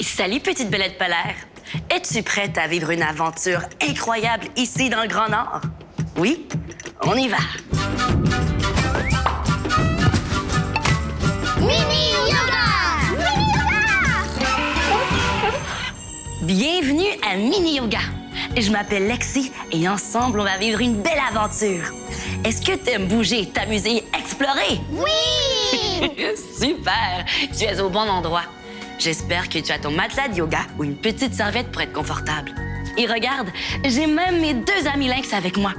Salut, petite belette polaire. Es-tu prête à vivre une aventure incroyable ici dans le Grand Nord? Oui? On y va. Mini Yoga! Mini Yoga! Bienvenue à Mini Yoga. Je m'appelle Lexi et ensemble, on va vivre une belle aventure. Est-ce que t'aimes bouger, t'amuser, explorer? Oui! Super! Tu es au bon endroit. J'espère que tu as ton matelas de yoga ou une petite serviette pour être confortable. Et regarde, j'ai même mes deux amis lynx avec moi.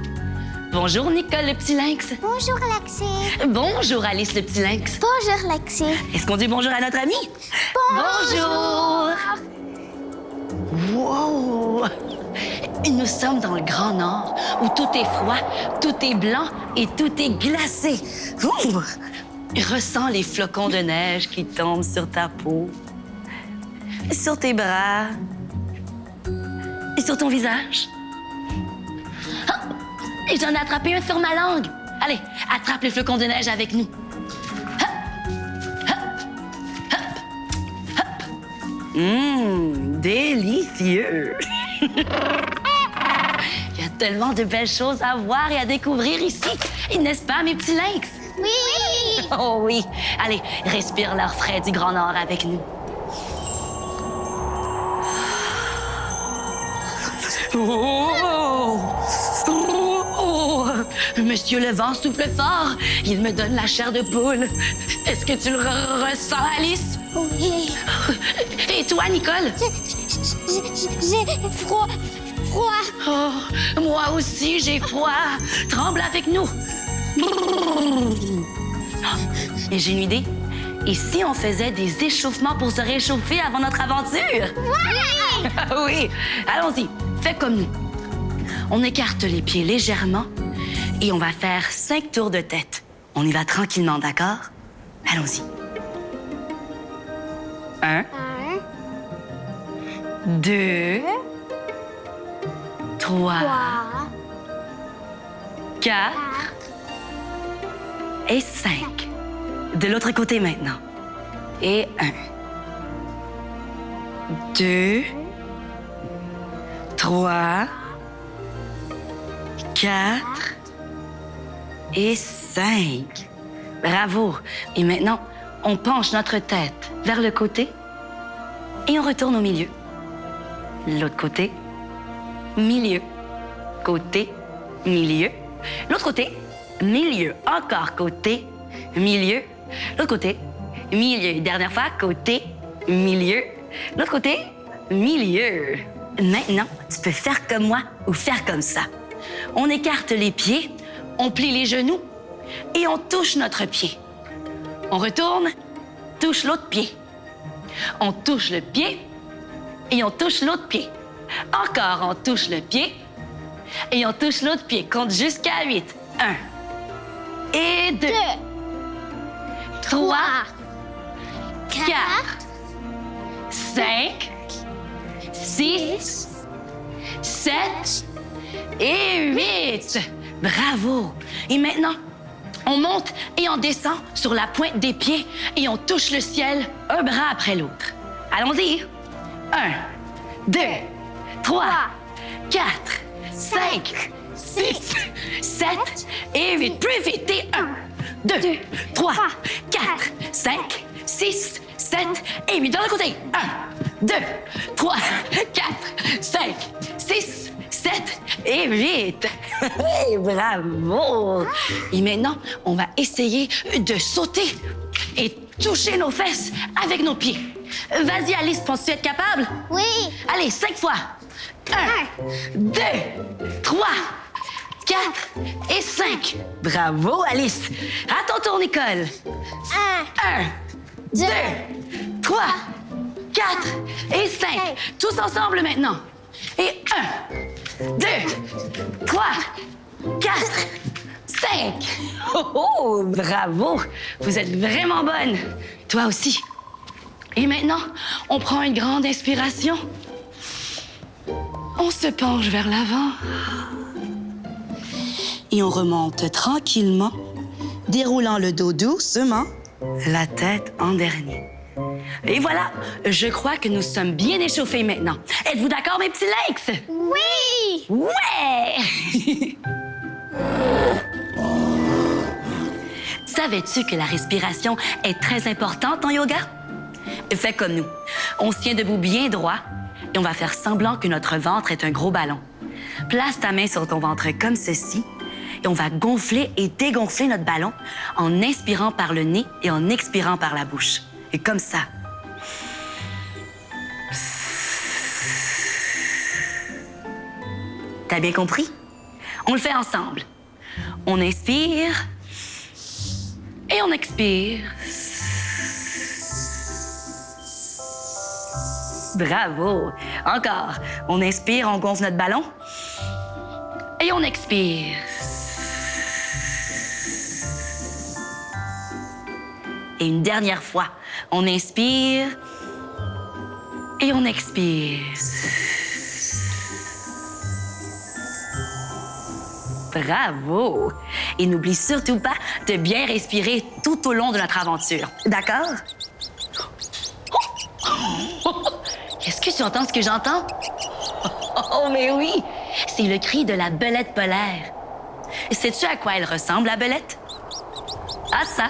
Bonjour, Nicole, le petit lynx. Bonjour, Lexi. Bonjour, Alice, le petit lynx. Bonjour, Lexi. Est-ce qu'on dit bonjour à notre ami? Bonjour. Wow! Nous sommes dans le Grand Nord, où tout est froid, tout est blanc et tout est glacé. Ouh! Ressens les flocons de neige qui tombent sur ta peau, sur tes bras et sur ton visage. Ah! Et j'en ai attrapé un sur ma langue. Allez, attrape les flocons de neige avec nous. Hum, délicieux. Il y a tellement de belles choses à voir et à découvrir ici. Et N'est-ce pas, mes petits lynx? Oui! Oh oui. Allez, respire l'air frais du Grand Nord avec nous. Oh! Oh! Monsieur le vent souffle fort. Il me donne la chair de poule. Est-ce que tu le re- ressens, Alice? Oui! Et toi, Nicole? J'ai- froid, froid. Oh, moi aussi, j'ai froid. Tremble avec nous. Et j'ai une idée. Et si on faisait des échauffements pour se réchauffer avant notre aventure? Voilà! oui, allons-y. Fais comme nous. On écarte les pieds légèrement et on va faire cinq tours de tête. On y va tranquillement, d'accord? Allons-y. Un, deux, trois, trois, quatre, et cinq. De l'autre côté maintenant. Et un, deux, trois, quatre et cinq. Bravo. Et maintenant, on penche notre tête vers le côté et on retourne au milieu. L'autre côté, milieu. Côté, milieu. L'autre côté, milieu. Encore côté, milieu. L'autre côté, milieu. Dernière fois, côté, milieu. L'autre côté, milieu. Maintenant, tu peux faire comme moi ou faire comme ça. On écarte les pieds, on plie les genoux et on touche notre pied. On retourne, touche l'autre pied. On touche le pied et on touche l'autre pied. Encore, on touche le pied et on touche l'autre pied. Compte jusqu'à 8. 1 et 2, deux, 3, quatre, 4, 5, 6, 7 et 8. Bravo. Et maintenant, on monte et on descend sur la pointe des pieds et on touche le ciel un bras après l'autre. Allons-y. 1, 2, 3, 4, 5, 6, 7 et 8. Plus vite. Et 1, 2, 3, 4, 5, 6, 7 et 8. Dans le côté. 1, 2, 3, 4, 5, 6, 7 et 8. Hey, bravo! Et maintenant, on va essayer de sauter et toucher nos fesses avec nos pieds. Vas-y, Alice, penses-tu être capable? Oui! Allez, cinq fois. Un, deux, trois, quatre et cinq. Bravo, Alice. À ton tour, Nicole. Un, Un, deux, trois, quatre et cinq. Tous ensemble maintenant. Et un, deux, trois, quatre, cinq. Oh, oh, bravo. Vous êtes vraiment bonne. Toi aussi. Et maintenant, on prend une grande inspiration. On se penche vers l'avant. Et on remonte tranquillement, déroulant le dos doucement, la tête en dernier. Et voilà, je crois que nous sommes bien échauffés maintenant. Êtes-vous d'accord, mes petits Lakes? Oui! Ouais! Savais-tu que la respiration est très importante en yoga? Fais comme nous. On se tient debout bien droit et on va faire semblant que notre ventre est un gros ballon. Place ta main sur ton ventre comme ceci et on va gonfler et dégonfler notre ballon en inspirant par le nez et en expirant par la bouche. Et comme ça. T'as bien compris? On le fait ensemble. On inspire et on expire. Bravo. Encore. On inspire, on gonfle notre ballon. Et on expire. Et une dernière fois, on inspire et on expire. Bravo! Et n'oublie surtout pas de bien respirer tout au long de notre aventure. D'accord? Est-ce que tu entends ce que j'entends? Oh, mais oui! C'est le cri de la belette polaire. Sais-tu à quoi elle ressemble, la belette? À ça.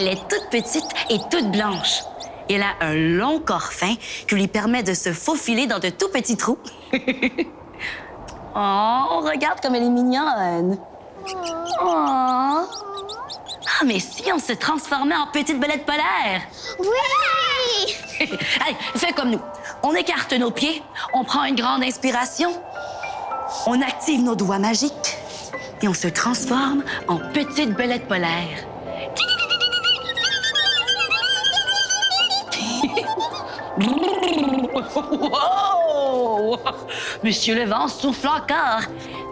Elle est toute petite et toute blanche. Elle a un long corps fin qui lui permet de se faufiler dans de tout petits trous. oh, regarde comme elle est mignonne. Oh. Ah, mais si on se transformait en petite belette polaire? Oui! Allez, fais comme nous. On écarte nos pieds, on prend une grande inspiration, on active nos doigts magiques et on se transforme en petite belette polaire. Wow! Monsieur le vent souffle encore.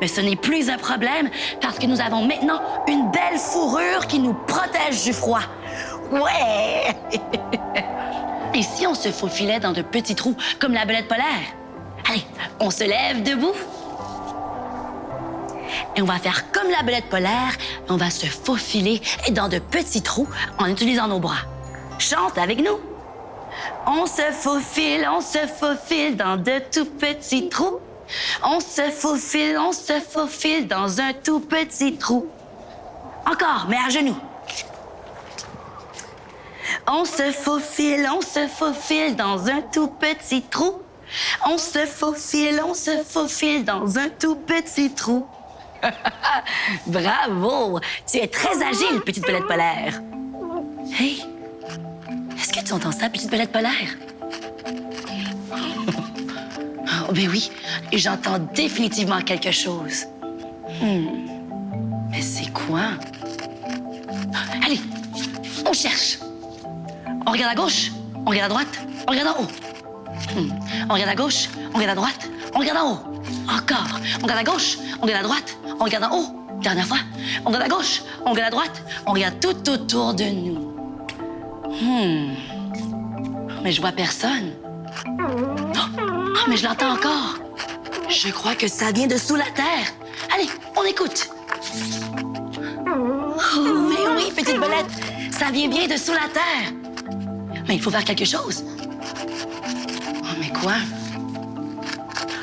Mais ce n'est plus un problème parce que nous avons maintenant une belle fourrure qui nous protège du froid. Ouais! Et si on se faufilait dans de petits trous comme la belette polaire? Allez, on se lève debout. Et on va faire comme la belette polaire, on va se faufiler dans de petits trous en utilisant nos bras. Chante avec nous. On se faufile, on se faufile dans de tout petits trous. On se faufile, on se faufile dans un tout petit trou. Encore, mais à genoux. On se faufile, on se faufile dans un tout petit trou. On se faufile, on se faufile dans un tout petit trou. Bravo! Tu es très agile, petite belette polaire. Hey! Que tu entends ça, petite belette polaire? Oh, ben oui, j'entends définitivement quelque chose. Hmm. Mais c'est quoi? Allez, on cherche. On regarde à gauche, on regarde à droite, on regarde en haut. Hmm. On regarde à gauche, on regarde à droite, on regarde en haut. Encore. On regarde à gauche, on regarde à droite, on regarde en haut. Dernière fois. On regarde à gauche, on regarde à droite, on regarde tout autour de nous. Hmm. Mais je vois personne. Oh, mais je l'entends encore. Je crois que ça vient de sous la terre. Allez, on écoute. Oh, mais oui, petite belette, ça vient bien de sous la terre. Mais il faut faire quelque chose. Oh, mais quoi?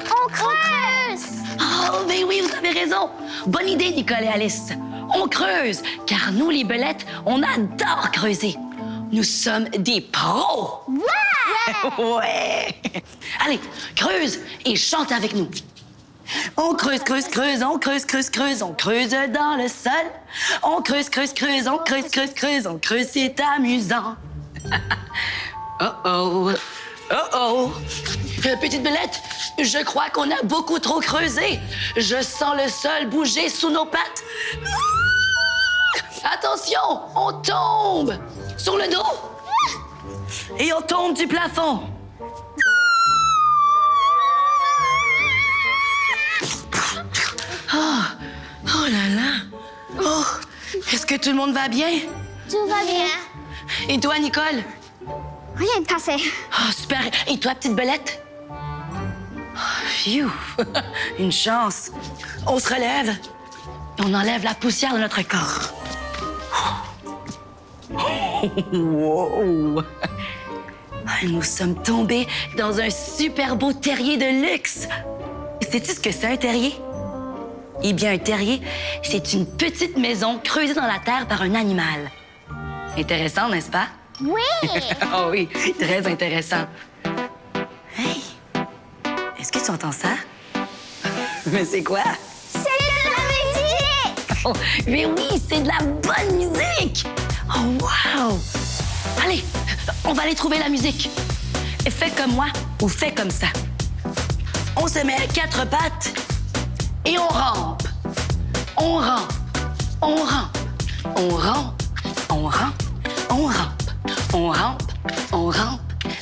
On creuse! Oh, mais oui, vous avez raison. Bonne idée, Nicole et Alice. On creuse, car nous, les belettes, on adore creuser. Nous sommes des pros. Ouais! Ouais! Allez, creuse et chante avec nous. On creuse, creuse, creuse, on creuse, creuse, creuse, on creuse dans le sol. On creuse, creuse, creuse, on creuse, creuse, creuse, on creuse, c'est amusant. oh oh, oh oh. Petite belette, je crois qu'on a beaucoup trop creusé. Je sens le sol bouger sous nos pattes. Attention, on tombe sur le dos. Et on tombe du plafond. Oh, oh là là. Oh, est-ce que tout le monde va bien? Tout va bien. Et toi, Nicole? Rien de cassé. Oh, super. Et toi, petite belette? Oh, phew. Une chance. On se relève et on enlève la poussière de notre corps. Oh. wow! Ah, Nous sommes tombés dans un super beau terrier de luxe. Sais-tu ce que c'est un terrier? Eh bien, un terrier, c'est une petite maison creusée dans la terre par un animal. Intéressant, n'est-ce pas? Oui! Oh oui, très intéressant. Hey, est-ce que tu entends ça? Mais c'est quoi? C'est de la musique! Oh, mais oui, c'est de la bonne musique! Oh, wow! Allez, on va aller trouver la musique. Fais comme moi ou fais comme ça. On se met à quatre pattes et on rampe. On rampe, on rampe, on rampe, on rampe, on rampe, on rampe, on rampe,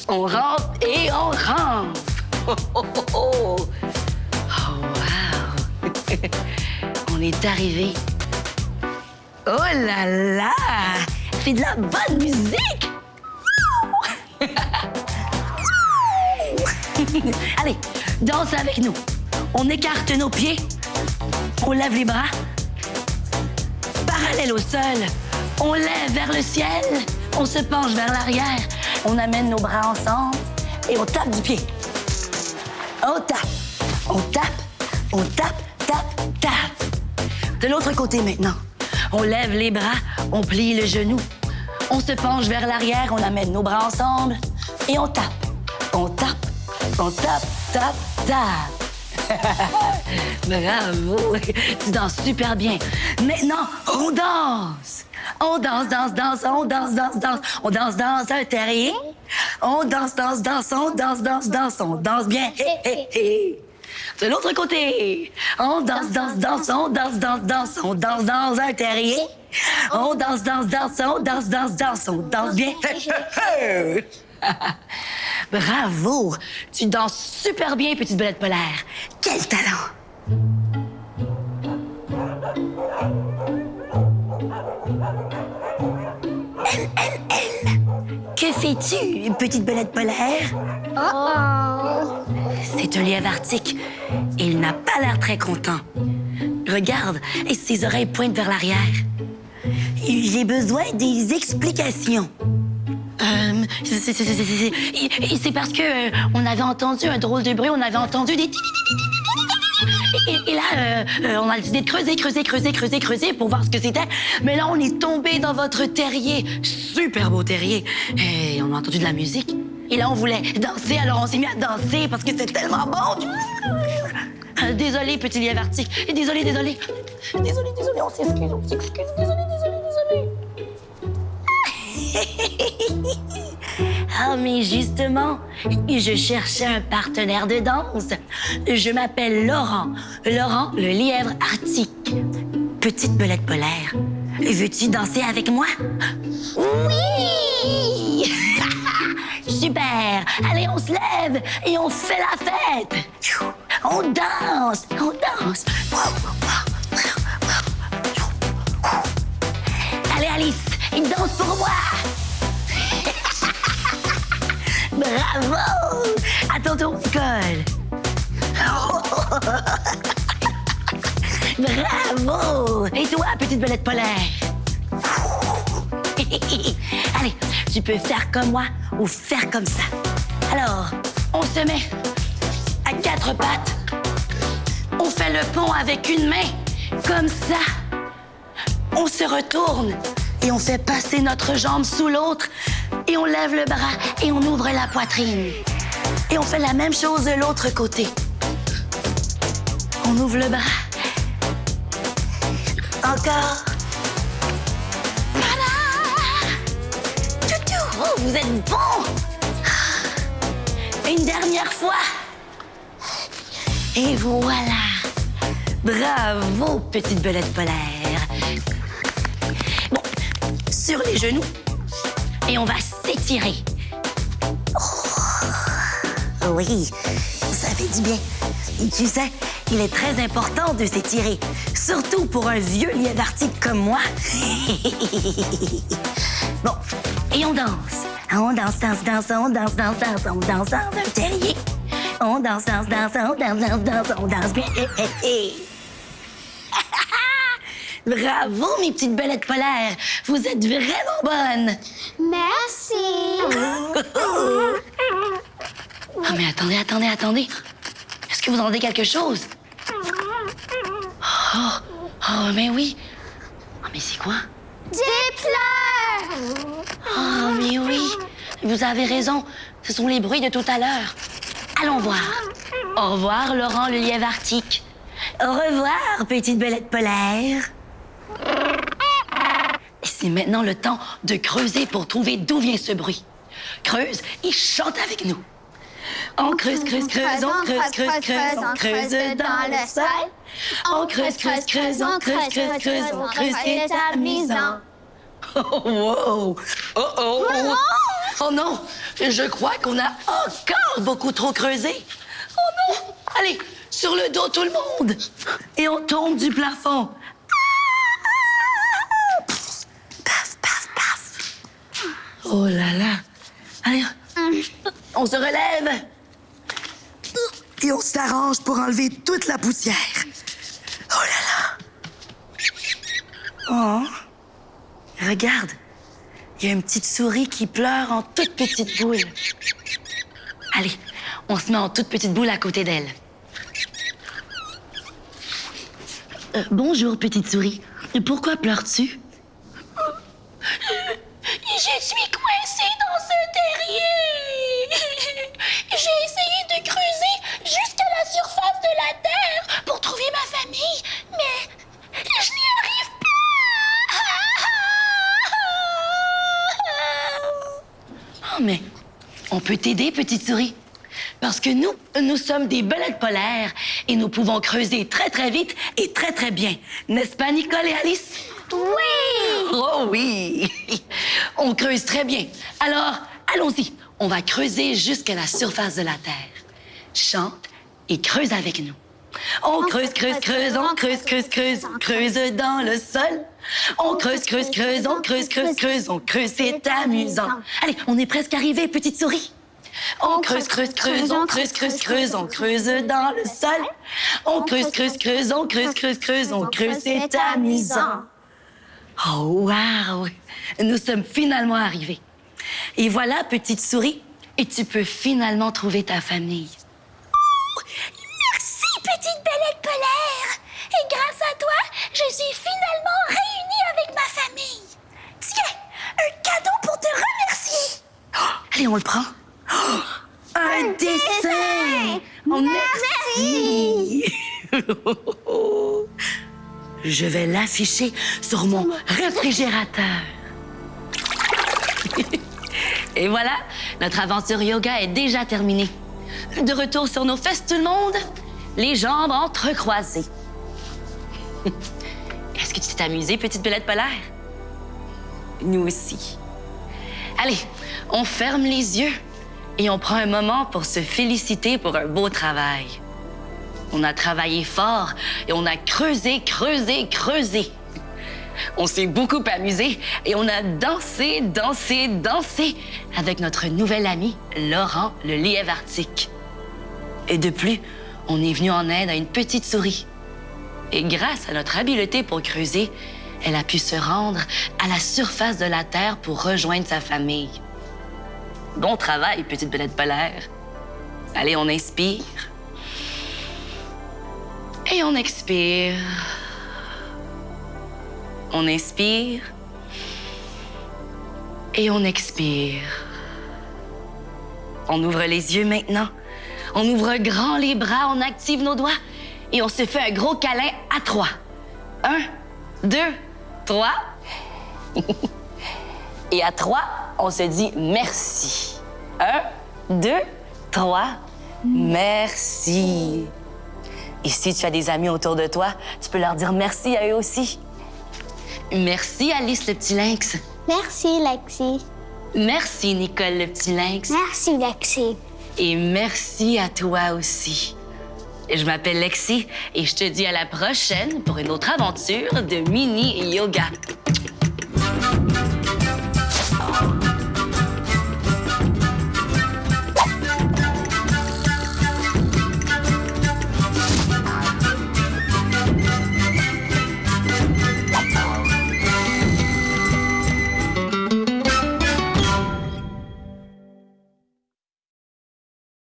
on rampe et on rampe. Oh, oh, oh, oh. Oh, wow! On est arrivé. Oh là là! C'est de la bonne musique! Allez, danse avec nous. On écarte nos pieds. On lève les bras. Parallèle au sol. On lève vers le ciel. On se penche vers l'arrière. On amène nos bras ensemble et on tape du pied. On tape, on tape, on tape, tape, tape. De l'autre côté maintenant, on lève les bras, on plie le genou. On se penche vers l'arrière, on amène nos bras ensemble et on tape, on tape, on tape, tape, tape. Bravo, tu danses super bien. Maintenant, on danse. On danse, danse, danse, on danse, danse, danse. On danse dans un terrier. On danse, danse, danse, on danse, danse, danse, on danse bien. Hé, hé, hé. De l'autre côté, on danse, danse, danse, on danse, danse, danse, on danse dans un terrier. On danse, danse, danse, on danse, danse, danse, on danse bien. Bravo! Tu danses super bien, petite belette polaire. Quel talent! Que fais-tu, petite belette polaire? Oh! C'est un lièvre arctique. Il n'a pas l'air très content. Regarde, et ses oreilles pointent vers l'arrière. J'ai besoin des explications. Euh, c'est parce que euh, on avait entendu un drôle de bruit, on avait entendu des... Et, et là, euh, euh, on a décidé de creuser, creuser, creuser, creuser, creuser pour voir ce que c'était. Mais là, on est tombé dans votre terrier. Super beau terrier. Et on a entendu de la musique. Et là, on voulait danser, alors on s'est mis à danser parce que c'était tellement bon. Euh, Désolé, petit lièvre arctique. Désolé, désolé. Désolé, désolé, on s'excuse, on s'excuse. Désolé, désolé, désolé. Ah, mais justement, je cherchais un partenaire de danse. Je m'appelle Laurent. Laurent, le lièvre arctique. Petite belette polaire. Veux-tu danser avec moi? Oui! Super! Allez, on se lève et on fait la fête! On danse! On danse! Allez, Alice, il danse pour moi! Bravo! À ton tour, Nicole! Bravo! Et toi, petite belette polaire? Allez, tu peux faire comme moi ou faire comme ça. Alors, on se met à quatre pattes. On fait le pont avec une main, comme ça. On se retourne et on fait passer notre jambe sous l'autre et on lève le bras et on ouvre la poitrine. Et on fait la même chose de l'autre côté. On ouvre le bras. Encore. Vous êtes bon! Une dernière fois. Et voilà. Bravo, petite belette polaire. Bon, sur les genoux. Et on va s'étirer. Oh, oui, ça fait du bien. Et tu sais, il est très important de s'étirer. Surtout pour un vieux lièvre arctique comme moi. bon, et on danse. On danse, danse, danse, on danse, danse, danse, on danse dans un terrier. On danse, danse, danse, on danse, danse, danse, on danse bien. Bravo, mes petites belettes polaires! Vous êtes vraiment bonnes! Merci. Ah, mais attendez, attendez, attendez. Est-ce que vous entendez quelque chose? Oh, oh, mais oui. Ah, mais c'est quoi? Des pleurs. Ah, mais oui. Vous avez raison. Ce sont les bruits de tout à l'heure. Allons voir. Au revoir, Laurent le lièvre arctique. Au revoir, petite belette polaire. C'est maintenant le temps de creuser pour trouver d'où vient ce bruit. Creuse et chante avec nous. On creuse, creuse, creuse, on creuse, creuse, creuse, on creuse dans le sol. On creuse, creuse, creuse, on creuse, creuse, creuse, on creuse, c'est amusant. Oh, wow! Oh, oh! Oh non! Je crois qu'on a encore beaucoup trop creusé. Oh non! Allez, sur le dos tout le monde! Et on tombe du plafond. Paf, paf, paf. Oh là là! Allez, on se relève! Et on s'arrange pour enlever toute la poussière. Oh là là! Oh! Regarde! Il y a une petite souris qui pleure en toute petite boule. Allez, on se met en toute petite boule à côté d'elle. Euh, bonjour, petite souris. Pourquoi pleures-tu? Peut t'aider, petite souris. Parce que nous, nous sommes des belettes polaires et nous pouvons creuser très, très vite et très, très bien. N'est-ce pas, Nicole et Alice? Oui. Oh oui! On creuse très bien. Alors, allons-y. On va creuser jusqu'à la surface de la Terre. Chante et creuse avec nous. On creuse, creuse, creuse, on creuse, creuse, creuse, creuse dans le sol. On creuse, creuse, creuse, on creuse, creuse, creuse, on creuse, c'est amusant. Allez, on est presque arrivé, petite souris. On creuse, creuse, creuse, on creuse, creuse, creuse, on creuse dans le sol. On creuse, creuse, creuse, on creuse, creuse, creuse, on creuse, c'est amusant. Oh, wow! Nous sommes finalement arrivés. Et voilà, petite souris, et tu peux finalement trouver ta famille. merci, petite belette polaire! Et grâce à toi, je suis finalement réunie avec ma famille. Tiens, un cadeau pour te remercier. Oh, allez, on le prend. Un, dessin! Merci! Je vais l'afficher sur mon réfrigérateur. Et voilà, notre aventure yoga est déjà terminée. De retour sur nos fesses, tout le monde, les jambes entrecroisées. Est-ce que tu t'es amusée, petite belette polaire? Nous aussi. Allez, on ferme les yeux et on prend un moment pour se féliciter pour un beau travail. On a travaillé fort et on a creusé, creusé, creusé. On s'est beaucoup amusé et on a dansé, dansé, dansé avec notre nouvel ami, Laurent le lièvre arctique. Et de plus, on est venu en aide à une petite souris. Et grâce à notre habileté pour creuser, elle a pu se rendre à la surface de la Terre pour rejoindre sa famille. Bon travail, petite belette polaire. Allez, on inspire. Et on expire. On inspire. Et on expire. On ouvre les yeux maintenant. On ouvre grand les bras, on active nos doigts et on se fait un gros câlin à trois. Un, deux, trois. et à trois, on se dit merci. Un, deux, trois. Merci. Et si tu as des amis autour de toi, tu peux leur dire merci à eux aussi. Merci, Alice, le petit lynx. Merci, Lexi. Merci, Nicole, le petit lynx. Merci, Lexi. Et merci à toi aussi. Je m'appelle Lexi et je te dis à la prochaine pour une autre aventure de mini yoga.